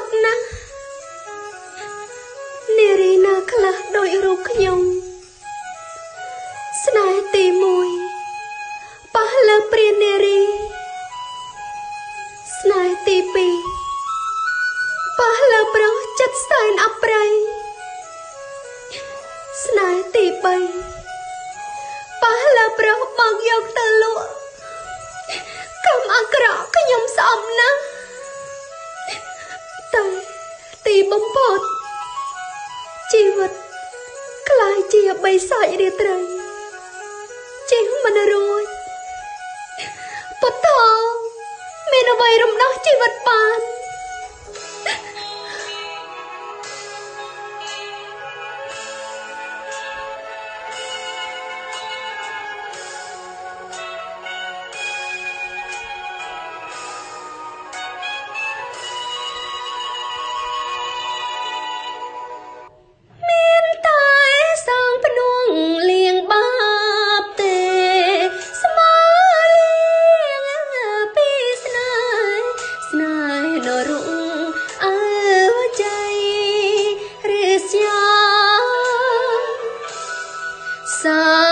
ត់ណាស់នារីណាខ្លះដោយរូបខ្ញុំស្នេហ៍ទី1ប៉ះលើព្រាននារី ស្នេហ៍ទី2ប៉ះលើប្រុសចិត្តសែនអប្រ័យស្នេហ៍ទី3ប៉ះលើប្រុសបងយកទៅលក់កម្មអាក្រក់ខ្ញុំ បាយជាបិសាចរាត្រីជិះមិនរួចបតោមានអ្វីរំដោះជីវិតបាន 三。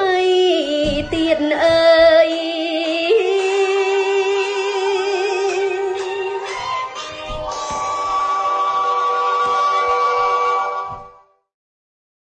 ថ្មីទៀតអើ